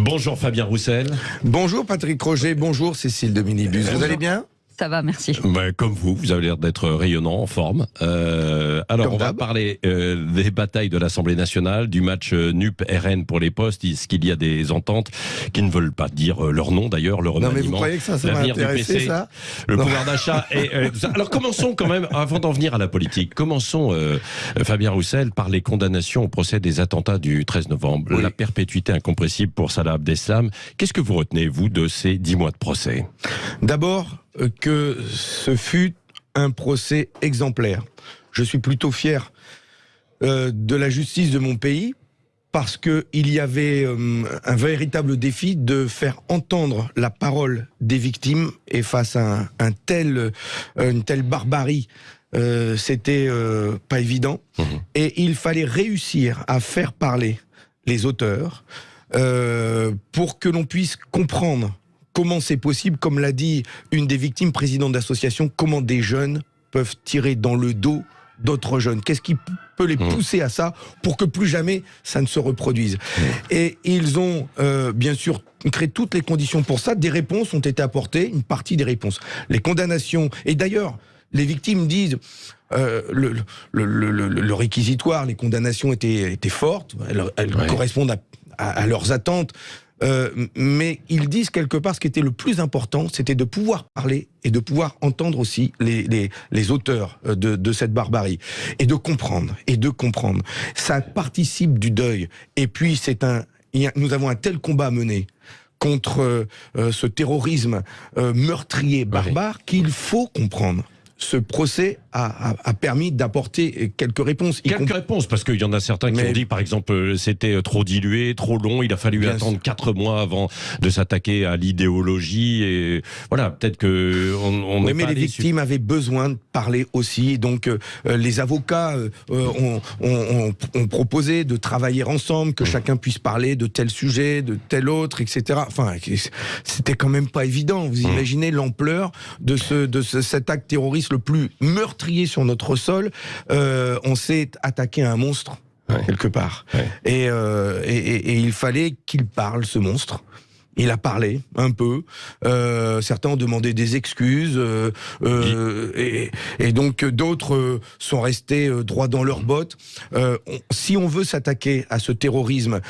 Bonjour Fabien Roussel. Bonjour Patrick Roger, bonjour Cécile de Minibus. Vous allez bien? Ça va, merci. Bah, comme vous, vous avez l'air d'être rayonnant, en forme. Euh, alors, on va parler euh, des batailles de l'Assemblée nationale, du match euh, NUP-RN pour les postes. Est-ce qu'il y a des ententes qui ne veulent pas dire leur nom d'ailleurs, le remaniement Non mais vous croyez que ça, ça va intéresser ça Le pouvoir d'achat et tout ça. Alors commençons quand même, avant d'en venir à la politique, commençons, Fabien Roussel, par les condamnations au procès des attentats du 13 novembre. La perpétuité incompressible pour Salah Abdeslam. Qu'est-ce que vous retenez, vous, de ces dix mois de procès? D'abord, que ce fut un procès exemplaire. Je suis plutôt fier euh, de la justice de mon pays parce qu'il y avait euh, un véritable défi de faire entendre la parole des victimes et face à un, tel, euh, une telle barbarie, c'était pas évident. Mmh. Et il fallait réussir à faire parler les auteurs pour que l'on puisse comprendre comment c'est possible, comme l'a dit une des victimes présidente d'association, comment des jeunes peuvent tirer dans le dos d'autres jeunes Qu'est-ce qui peut les mmh. pousser à ça pour que plus jamais ça ne se reproduise mmh. Et ils ont euh, bien sûr créé toutes les conditions pour ça. Des réponses ont été apportées, une partie des réponses. Les condamnations, et d'ailleurs, les victimes disent... Euh, le, réquisitoire, les condamnations étaient, étaient fortes, elles, correspondent à, leurs attentes. Euh, mais ils disent quelque part ce qui était le plus important, c'était de pouvoir parler et de pouvoir entendre aussi les, les, les auteurs euh, de, de, cette barbarie et de comprendre et de comprendre. Ça participe du deuil. Et puis c'est un, nous avons un tel combat à mener contre euh, ce terrorisme meurtrier, barbare, qu'il faut comprendre ce procès a, a, permis d'apporter quelques réponses. Quelques réponses, parce qu'il y en a certains qui ont dit, par exemple, euh, c'était euh, trop dilué, trop long, il a fallu attendre quatre mois avant de s'attaquer à l'idéologie. Et voilà, peut-être que on, on oui, mais les victimes avaient besoin de parler aussi. Donc, euh, les avocats ont, ont, ont, proposé de travailler ensemble, que mmh. chacun puisse parler de tel sujet, de tel autre, etc. Enfin, c'était quand même pas évident. Vous mmh. imaginez l'ampleur de, ce, de ce, cet acte terroriste le plus meurtrier sur notre sol, euh, on s'est attaqué à un monstre. quelque part. Euh, et, il fallait qu'il parle, ce monstre. Il a parlé un peu. Euh, certains ont demandé des excuses. et, et, donc d'autres sont restés droits dans leurs bottes. si on veut s'attaquer à ce terrorisme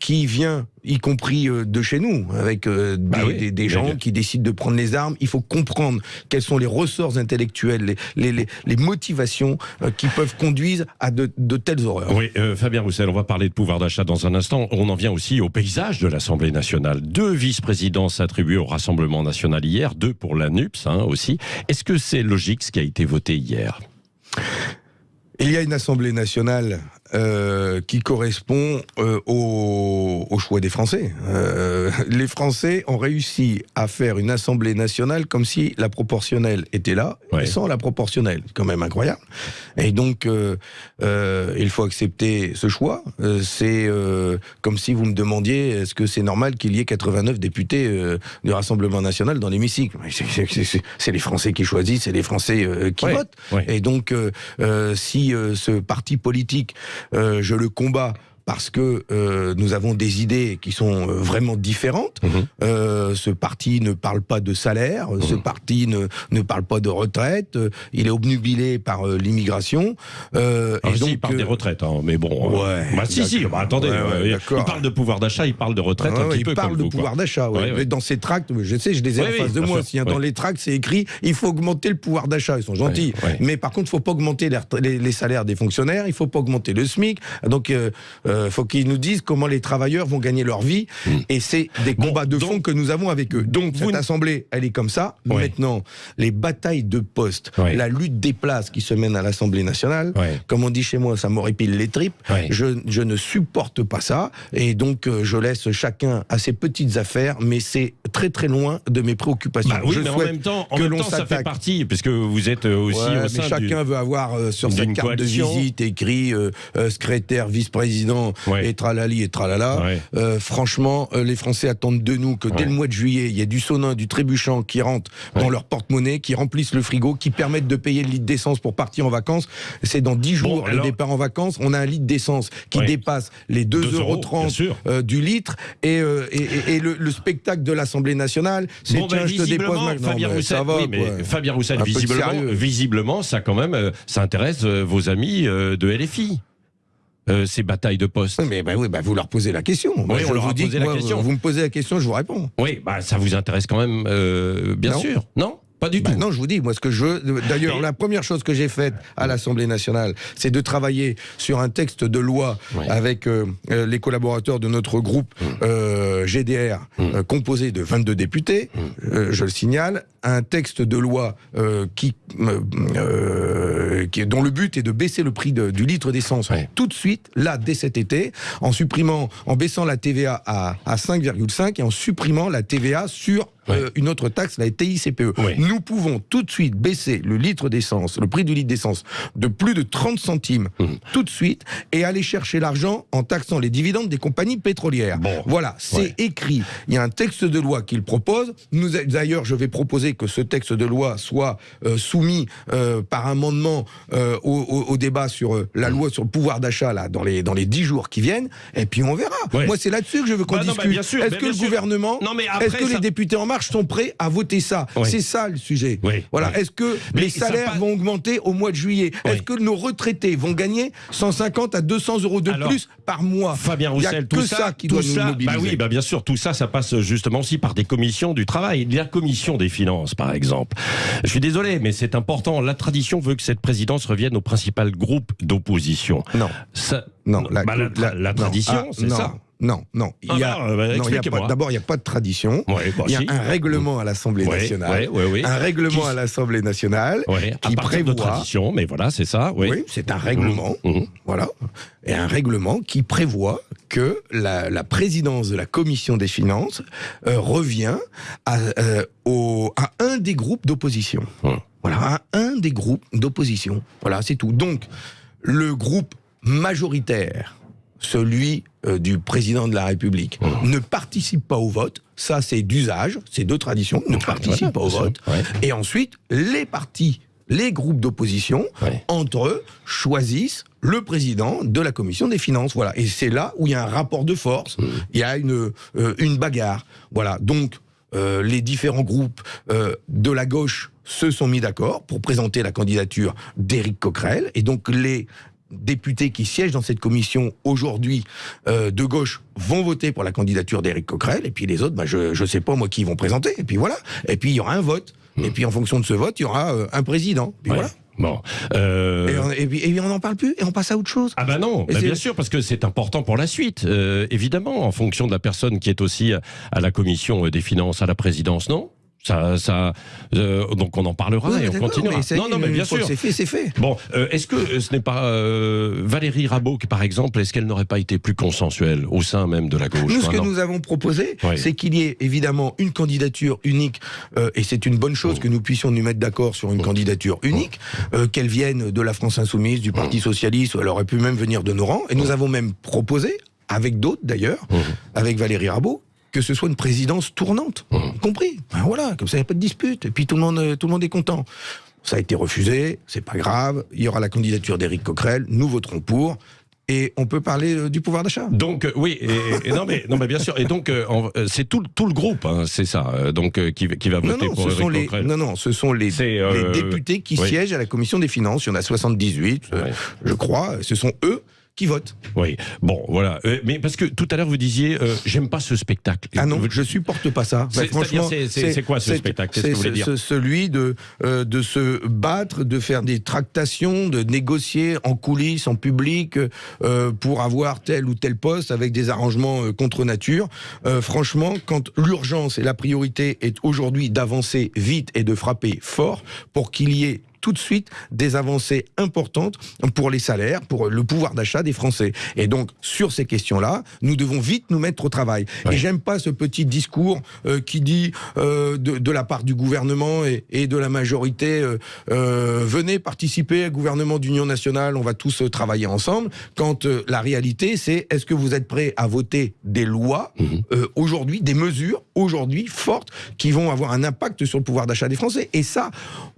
qui vient y compris euh, de chez nous, avec euh, bah des, gens qui décident de prendre les armes. Il faut comprendre quels sont les ressorts intellectuels, les, les, les, motivations euh, qui peuvent conduire à de, de telles horreurs. Oui, Fabien Roussel, on va parler de pouvoir d'achat dans un instant. On en vient aussi au paysage de l'Assemblée nationale. Deux vice-présidences attribuées au Rassemblement national hier, deux pour la NUPS hein, aussi. Est-ce que c'est logique ce qui a été voté hier? Il y a une Assemblée nationale euh, qui correspond euh, au, au, choix des Français. Euh, les Français ont réussi à faire une Assemblée nationale comme si la proportionnelle était là, sans la proportionnelle. C'est quand même incroyable. Et donc, euh, euh, il faut accepter ce choix. c'est comme si vous me demandiez est-ce que c'est normal qu'il y ait 89 députés du Rassemblement national dans l'hémicycle? C'est les Français qui choisissent, c'est les Français qui votent. Et donc, si ce parti politique euh, je le combats parce que euh, nous avons des idées qui sont euh, vraiment différentes. Mhm. Euh, ce parti ne parle pas de salaire, ce mhm. parti ne, ne parle pas de retraite, il est obnubilé par l'immigration. Euh, et donc, il parle des retraites, hein, mais bon. Ouais, bah, si, si, bah, attendez, il parle de pouvoir d'achat, il parle de retraite un petit il peu. Il parle de pouvoir d'achat, mais dans ces tracts, je sais, je les ai en face de moi. Dans les tracts, c'est écrit il faut augmenter le pouvoir d'achat. Ils sont gentils. Mais par contre, il ne faut pas augmenter les, les, salaires des fonctionnaires, il ne faut pas augmenter le SMIC. Donc, euh, faut qu'ils nous disent comment les travailleurs vont gagner leur vie. Hmm. Et c'est des combats de fond que nous avons avec eux. Donc, cette assemblée, elle est comme ça. Maintenant, les batailles de poste, la lutte des places qui se mène à l'Assemblée nationale, comme on dit chez moi, ça m'horripile les tripes. Je, je, ne supporte pas ça. Et donc, euh, je laisse chacun à ses petites affaires, mais c'est très très loin de mes préoccupations. Bah oui, mais en même temps, en même temps ça fait partie, puisque vous êtes euh, aussi au sein mais chacun veut avoir sur sa carte de visite écrit secrétaire, vice-président Ouais. et tralali et tralala. Ouais. Euh, franchement, euh, les Français attendent de nous que dès Ouais. le mois de juillet, il y ait du sonin, du trébuchant qui rentre dans leur porte-monnaie, qui remplissent le frigo, qui permettent de payer le litre d'essence pour partir en vacances. C'est dans 10 jours alors- le départ en vacances. On a un litre d'essence qui dépasse les 2,30 Deux euros, euh, du litre. Et, et, et- et le, le spectacle de l'Assemblée nationale, c'est Bon, ben, tiens, je te dépose visiblement, maintenant. Fabien Roussel, ça va, oui, mais. Fabien Roussel, visiblement, visiblement, ça quand même, ça intéresse vos amis de LFI. Euh, ces batailles de poste. Mais bah oui, bah vous leur posez la question. Moi, Oui, on leur vous a posé la moi, question. Vous me posez la question, je vous réponds. Oui, bah ça vous intéresse quand même, euh, bien Non. sûr. Non, pas du Bah tout. non, je vous dis, moi, ce que je veux. D'ailleurs, la première chose que j'ai faite à l'Assemblée nationale, c'est de travailler sur un texte de loi avec euh, euh, les collaborateurs de notre groupe euh, GDR, euh, composé de 22 députés, euh, je le signale, un texte de loi euh, qui, euh, euh, qui, dont le but est de baisser le prix de- du litre d'essence tout de suite, là, dès cet été, en supprimant, en baissant la TVA à, à 5,5 et en supprimant la TVA sur euh, une autre taxe, la TICPE. Nous pouvons tout de suite baisser le litre d'essence, le prix du litre d'essence, de plus de 30 centimes Mhm. tout de suite et aller chercher l'argent en taxant les dividendes des compagnies pétrolières. Bon. Voilà, c'est Ouais. écrit. Il y a un texte de loi qu'il propose. Nous, d'ailleurs, je vais proposer que ce texte de loi soit euh, soumis euh, par amendement euh, au, débat sur la loi sur le pouvoir d'achat là dans les dans les dix jours qui viennent. Et puis on verra. Ouais. Moi, c'est là-dessus que je veux qu'on Bah bah, discute. Est-ce que le sûr. gouvernement, est-ce que ça- les députés en marche sont prêts à voter ça? C'est ça le sujet. Voilà. Est-ce que Mais les salaires vont augmenter au mois de juillet? Est-ce que nos retraités vont gagner 150 à 200 euros de Alors, plus par mois? Fabien Roussel, tout ça, ça, qui tout doit nous ça, mobiliser. bah oui, bah bien sûr, tout ça, ça passe justement aussi par des commissions du travail. La commission des finances, par exemple. Je suis désolé, mais c'est important. La tradition veut que cette présidence revienne au principal groupe d'opposition. Non. Ça, Non, bah, la, la non, tradition, ah, c'est ça. Non, non. Il Ah y a, bah, bah, non, il y a expliquez-moi. pas- D'abord, il n'y a pas de tradition. Ouais, bah, il y a si. un règlement à l'Assemblée Ouais, nationale. ouais. Un règlement Qui- à l'Assemblée nationale Ouais, à qui partir de prévoit. tradition, mais voilà, c'est ça. Oui. Oui, c'est un règlement. Mhm. Voilà. Et un règlement qui prévoit que la, la présidence de la commission des finances euh, revient à, euh, au- des groupes d'opposition. Voilà, à un des groupes d'opposition. Voilà, c'est tout. Donc, le groupe majoritaire, celui euh, du président de la République, ne participe pas au vote. Ça, c'est d'usage, c'est de tradition, ne participe pas au vote. Et ensuite, les partis, les groupes d'opposition, entre eux, choisissent le président de la commission des finances. Voilà. Et c'est là où il y a un rapport de force, Mmh. il y a une, euh, une bagarre. Voilà. Donc, euh, les différents groupes euh, de la gauche se sont mis d'accord pour présenter la candidature d'Éric Coquerel. Et donc, les députés qui siègent dans cette commission aujourd'hui euh, de gauche vont voter pour la candidature d'Éric Coquerel. Et puis les autres, bah, je ne sais pas moi qui ils vont présenter. Et puis voilà. Et puis il y aura un vote. Et puis en fonction de ce vote, il y aura euh, un président. Puis Ouais. voilà. Bon. Euh, Et, on, et on n'en parle plus et on passe à autre chose. Ah bah non, bah bien sûr, parce que c'est important pour la suite, euh, évidemment, en fonction de la personne qui est aussi à la commission des finances, à la présidence, non? Ça, ça, euh, donc on en parlera et on continuera. mais non, non, mais bien sûr. C'est fait, c'est fait. Bon, euh, est-ce que euh, ce n'est pas euh, Valérie Rabault, qui, par exemple, est-ce qu'elle n'aurait pas été plus consensuelle au sein même de la gauche Nous, ce que nous avons proposé, Oui. c'est qu'il y ait évidemment une candidature unique, et c'est une bonne chose que nous puissions nous mettre d'accord sur une candidature unique, euh, qu'elle vienne de la France Insoumise, du Parti Socialiste, ou elle aurait pu même venir de nos rangs, et nous avons même proposé, avec d'autres d'ailleurs, avec Valérie Rabault, que ce soit une présidence tournante, compris Ben Voilà, comme ça, il n'y a pas de dispute, et puis tout le monde, euh, tout le monde est content. Ça a été refusé, c'est pas grave, il y aura la candidature d'Éric Coquerel, nous voterons pour, et on peut parler euh, du pouvoir d'achat. Donc euh, oui, et, et non mais non mais bien sûr. Et donc euh, c'est tout, le- tout le groupe, hein, c'est ça. euh, donc qui, qui va voter non, pour ce sont les, non, non, ce sont les, députés qui oui. siègent à la commission des finances. Il y en a 78, euh, Ouais. je crois. Ce sont eux qui votent. Oui. Bon, voilà. Euh, mais parce que tout à l'heure vous disiez, euh, j'aime pas ce spectacle. Ah non, je supporte pas ça. C'est-à-dire, c'est- quoi ce spectacle? C'est ce- Celui de, euh, de se battre, de faire des tractations, de négocier en coulisses, en public, euh, pour avoir tel ou tel poste avec des arrangements contre nature. Franchement, quand l'urgence et la priorité est aujourd'hui d'avancer vite et de frapper fort pour qu'il y ait tout de suite des avancées importantes pour les salaires, pour le pouvoir d'achat des Français. Et donc, sur ces questions-là, nous devons vite nous mettre au travail. Et j'aime pas ce petit discours euh, qui dit euh, de, de, la part du gouvernement et, et de la majorité euh, euh venez participer au gouvernement d'union nationale, on va tous travailler ensemble. Quand la réalité, c'est est-ce que vous êtes prêts à voter des lois mmh. aujourd'hui, des mesures aujourd'hui fortes qui vont avoir un impact sur le pouvoir d'achat des Français? Et ça,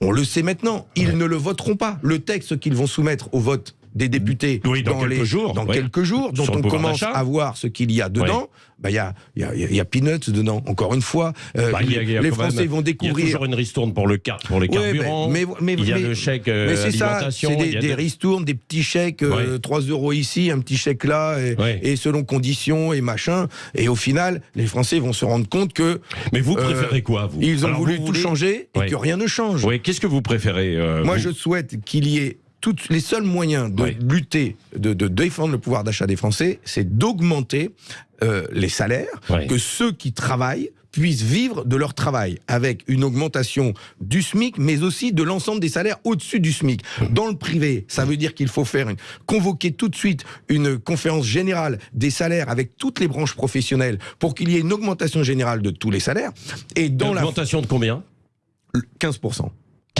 on le sait maintenant, ils ouais. ne le voteront pas. Le texte qu'ils vont soumettre au vote des députés oui, dans, dans, quelques les, jours, dans quelques jours, dont Sur on commence à voir ce qu'il y a dedans. Bah, il y, a, y, a, y a peanuts dedans. Encore une fois, euh, bah, a, les, Français même, vont découvrir. Il y a toujours une ristourne pour le car, pour les carburants. mais, mais, mais, il y a le chèque euh, mais c'est ça, c'est des, des, ristournes, des petits chèques, euh, 3 euros ici, un petit chèque là, et, et, selon conditions et machin. Et au final, les Français vont se rendre compte que. Mais vous préférez quoi, vous? Ils ont Alors, voulu vous tout changer et que rien ne change. Oui, qu'est-ce que vous préférez euh, Moi, vous... je souhaite qu'il y ait toutes les seuls moyens de Oui. lutter, de, de défendre le pouvoir d'achat des Français, c'est d'augmenter euh, les salaires, Oui. que ceux qui travaillent puissent vivre de leur travail avec une augmentation du SMIC, mais aussi de l'ensemble des salaires au-dessus du SMIC. Dans le privé, ça veut dire qu'il faut faire une, convoquer tout de suite une conférence générale des salaires avec toutes les branches professionnelles pour qu'il y ait une augmentation générale de tous les salaires. Et dans la Augmentation de combien? 15%.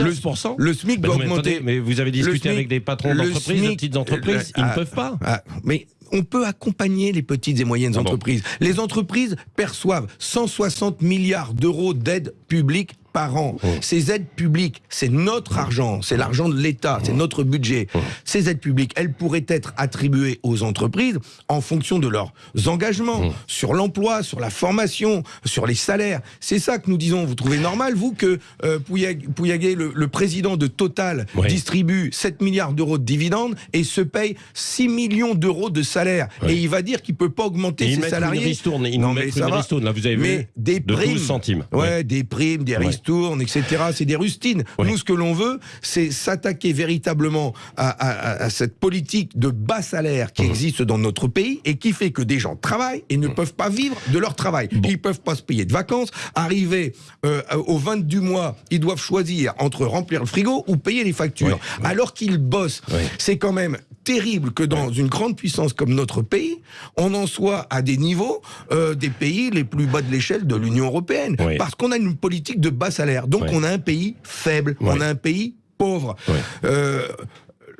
15% Le, le SMIC mais, doit non, mais augmenter. attendez, mais vous avez discuté SMIC, avec des patrons d'entreprises, de petites entreprises, euh, ils ah, ne peuvent pas. Ah, mais on peut accompagner les petites et moyennes Ah bon. entreprises. Les entreprises perçoivent 160 milliards d'euros d'aide publique par an. Oh. Ces aides publiques, c'est notre argent, c'est l'argent de l'État, c'est notre budget. Ces aides publiques, elles pourraient être attribuées aux entreprises en fonction de leurs engagements sur l'emploi, sur la formation, sur les salaires. C'est ça que nous disons. Vous trouvez normal, vous, que euh, Pouillaguet, le, le président de Total, Oui. distribue 7 milliards d'euros de dividendes et se paye 6 millions d'euros de salaire. Oui. Et il va dire qu'il peut pas augmenter Et ses salariés. une ristourne, ils Non, mais une ristourne, là vous avez Mais vu, des de primes, 12 centimes. Ouais, des primes, des Ouais. Ristournes, etc. C'est des rustines. Ouais. Nous, ce que l'on veut, c'est s'attaquer véritablement à, à- à cette politique de bas salaire Mmh. qui existe dans notre pays et qui fait que des gens travaillent et ne peuvent pas vivre de leur travail. Ils peuvent pas se payer de vacances. Arriver euh, au 20 du mois, ils doivent choisir entre remplir le frigo ou payer les factures. Alors qu'ils bossent. C'est quand même terrible que dans une grande puissance comme notre pays, on en soit à des niveaux euh, des pays les plus bas de l'échelle de l'Union européenne. Parce qu'on a une politique de bas salaire. Donc Ouais. on a un pays faible, Ouais. on a un pays pauvre. Ouais. Euh,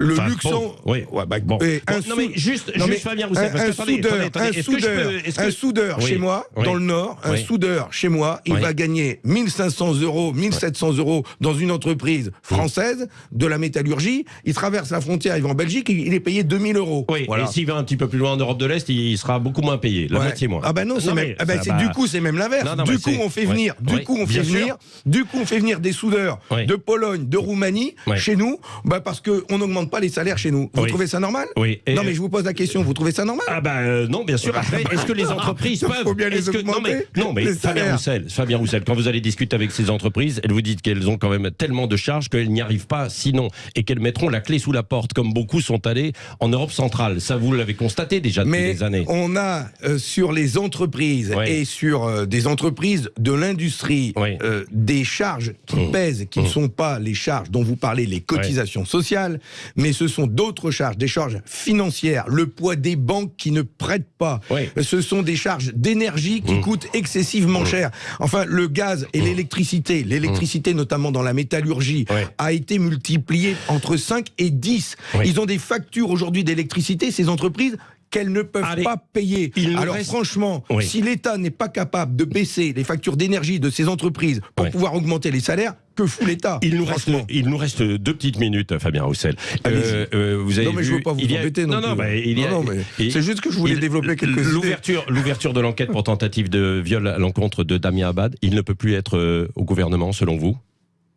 le Enfin, Luxembourg. bon, oui. Ouais, bah, Bon. un non, mais juste- non, juste mais Fabien Roussel, un, parce que attendez, soudeur, attendez, un est-ce que soudeur, peux- un soudeur Oui. chez moi, Oui. dans le Nord, un soudeur chez moi, il va gagner 1500 euros, 1700 euros dans une entreprise française de la métallurgie. Il traverse la frontière, il va en Belgique, il est payé 2000 euros. Oui, Voilà. et s'il va un petit peu plus loin en Europe de l'Est, il sera beaucoup moins payé, la Ouais. moitié moins. Ah ben non, c'est Non, même, ah va- du coup c'est même l'inverse. Du coup on fait venir, du coup on fait venir, du coup on fait venir des soudeurs de Pologne, de Roumanie chez nous, bah parce que on n'augmente pas les salaires chez nous. Vous Oui. trouvez ça normal Oui. Et- Non mais je vous pose la question, vous trouvez ça normal Ah bah euh, non, bien sûr. Après, est-ce que les entreprises peuvent faut bien les que- non mais, augmenter, non, mais les Fabien. Roussel, Fabien Roussel, quand vous allez discuter avec ces entreprises, elles vous disent qu'elles ont quand même tellement de charges qu'elles n'y arrivent pas sinon et qu'elles mettront la clé sous la porte comme beaucoup sont allés en Europe centrale. Ça vous l'avez constaté déjà depuis Mais des années. on a euh, sur les entreprises Oui. et sur euh, des entreprises de l'industrie Oui. des charges qui Mmh. pèsent, qui ne sont pas les charges dont vous parlez, les cotisations sociales, mais ce sont d'autres charges, des charges financières, le poids des banques qui ne prêtent pas. Oui. Ce sont des charges d'énergie qui Mmh. coûtent excessivement cher. Enfin, le gaz et l'électricité, l'électricité notamment dans la métallurgie, Oui. a été multiplié entre 5 et 10. Oui. Ils ont des factures aujourd'hui d'électricité, ces entreprises qu'elles ne peuvent Allez, pas payer. Alors reste- franchement, Oui. si l'État n'est pas capable de baisser les factures d'énergie de ces entreprises pour pouvoir augmenter les salaires, que fout l'État Il nous, reste, franchement il nous reste deux petites minutes, Fabien Roussel. Allez-y. euh, vous avez Non mais je vu, veux pas vous a- embêter non, non, bah, y a- Non, non, il- c'est juste que je voulais il- développer quelques. L'ouverture, l'ouverture de l'enquête pour tentative de viol à l'encontre de Damien Abad, il ne peut plus être euh, au gouvernement, selon vous?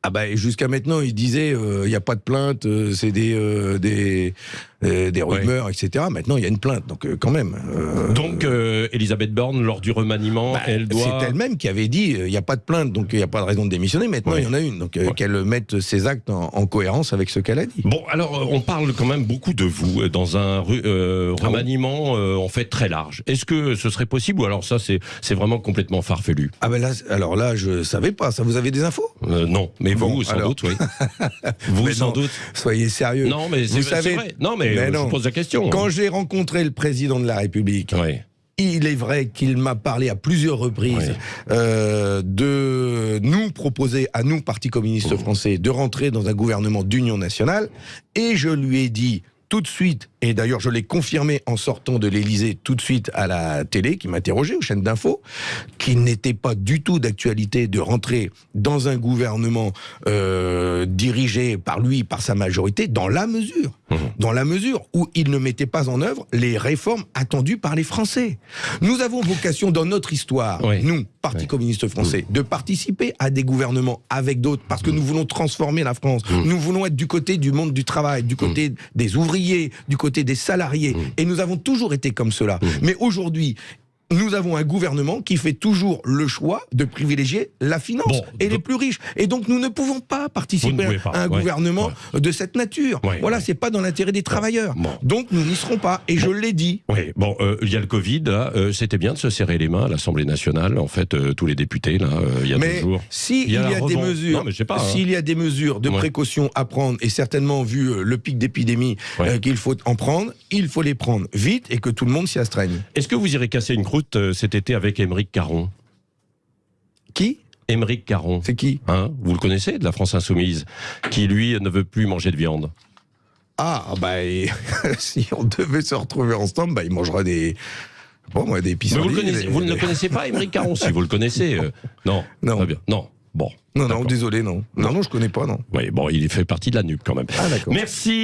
Ah bah jusqu'à maintenant, il disait il n'y a pas de plainte, euh, c'est des, euh, des euh, des rumeurs, etc. Maintenant, il y a une plainte, donc euh, quand même. euh, Donc, Elisabeth Borne, lors du remaniement, bah, elle doit. C'est elle-même qui avait dit il n'y a pas de plainte, donc il n'y a pas de raison de démissionner. Maintenant, il y en a une. Donc Ouais. qu'elle mette ses actes en, en cohérence avec ce qu'elle a dit. Bon, alors on parle quand même beaucoup de vous dans un Ah remaniement en fait très large. Est-ce que ce serait possible ou alors ça c'est vraiment complètement farfelu? Ah ben là, alors là, je savais pas. Ça, vous avez des infos? Non, mais Bon, vous sans alors. doute, oui. vous Mais sans non. doute. Soyez sérieux. Non, mais Vous savez- vrai. Non, mais, Mais non. je pose la question. Quand j'ai rencontré le président de la République, Oui. il est vrai qu'il m'a parlé à plusieurs reprises Oui. euh, de nous proposer, à nous, Parti communiste Mmh. français, de rentrer dans un gouvernement d'union nationale. Et je lui ai dit tout de suite, et d'ailleurs je l'ai confirmé en sortant de l'Élysée tout de suite à la télé, qui m'interrogeait, aux chaînes d'infos, qu'il n'était pas du tout d'actualité de rentrer dans un gouvernement euh, dirigé par lui, par sa majorité, dans la mesure, Mmh. dans la mesure où il ne mettait pas en œuvre les réformes attendues par les Français. Nous avons vocation dans notre histoire, Oui. nous, Parti Oui. communiste français, de participer à des gouvernements avec d'autres, parce que nous voulons transformer la France. Nous voulons être du côté du monde du travail, du côté des ouvriers, du côté des salariés. Et nous avons toujours été comme cela. Mais aujourd'hui, nous avons un gouvernement qui fait toujours le choix de privilégier la finance Bon, et les plus riches. Et donc nous ne pouvons pas participer pas, à un ouais, gouvernement de cette nature. Ouais, voilà, c'est pas dans l'intérêt des travailleurs. Bon. Donc nous n'y serons pas. Et je l'ai dit. Oui, bon, euh, il y a le Covid, euh, c'était bien de se serrer les mains à l'Assemblée nationale, en fait, euh, tous les députés, là, il y a deux Mais jours. s'il Il y y a des mesures, hein. y a des mesures de précaution à prendre, et certainement vu le pic d'épidémie qu'il faut en prendre, il faut les prendre vite et que tout le monde s'y astreigne. Est-ce que vous irez casser une croûte euh, cet été avec Émeric Caron Qui? Émeric Caron. C'est qui? Hein, vous le connaissez, de la France Insoumise, qui lui ne veut plus manger de viande. Ah, bah, si on devait se retrouver ensemble, bah, il mangera des. Bon, moi, des Mais vous, le connaissez- des- vous ne le connaissez pas, Émeric Caron, si vous le connaissez. euh, non, Non. Très bien. Non, bon. Non, non, désolé, non. Non, non, je connais pas, non. Oui, bon, il fait partie de la nuque quand même. Ah, d'accord. Merci.